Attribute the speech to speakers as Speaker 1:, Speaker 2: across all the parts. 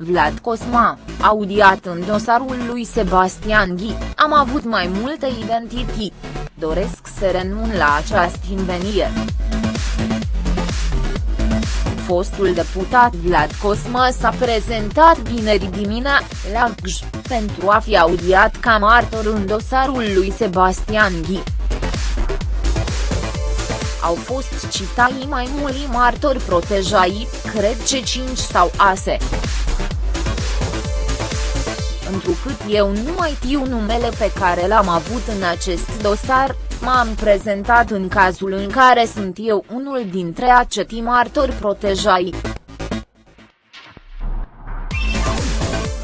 Speaker 1: Vlad Cosma, audiat în dosarul lui Sebastian Ghi, am avut mai multe identități. Doresc să renun la această invenire. Fostul deputat Vlad Cosma s-a prezentat vineri dimineața, la Gj, pentru a fi audiat ca martor în dosarul lui Sebastian Ghi au fost citai mai mulți martori protejai, cred ce 5 sau ase. Întrucât eu nu mai știu numele pe care l-am avut în acest dosar, m-am prezentat în cazul în care sunt eu unul dintre acetii martori protejai.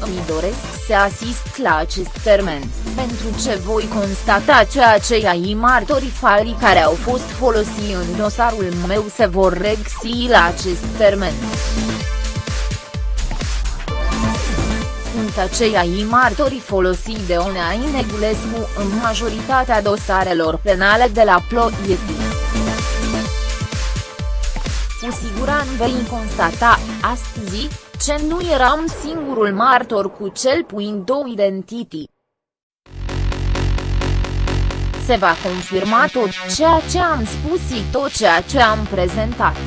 Speaker 1: Îmi doresc să asist la acest termen, pentru ce voi constata ce acei martori fali care au fost folosiți în dosarul meu se vor regsi la acest termen. Sunt acei martori folosiți de Onea Negulescu în majoritatea dosarelor penale de la Ploiești. Cu siguranță vei constata, astăzi, ce nu eram singurul martor cu cel puțin două identități. Se va confirma tot ceea ce am spus și tot ceea ce am prezentat.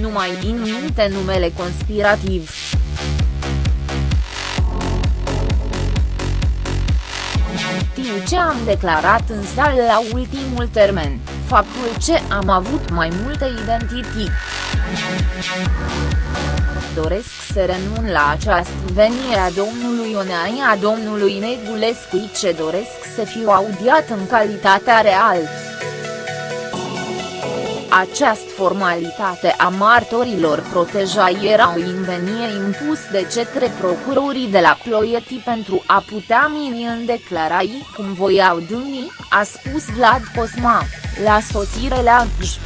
Speaker 1: Nu mai din minte numele conspirativ. Știu ce am declarat în sală la ultimul termen, faptul ce am avut mai multe identități. Doresc să renun la această venire a domnului Oneai a domnului Negulescu ce doresc să fiu audiat în calitatea reală. Această formalitate a martorilor protejai era o invenie impus de către procurorii de la Ploiești pentru a putea mini în declarai cum voiau dâni, a spus Vlad Cosma, la sosire la Gj.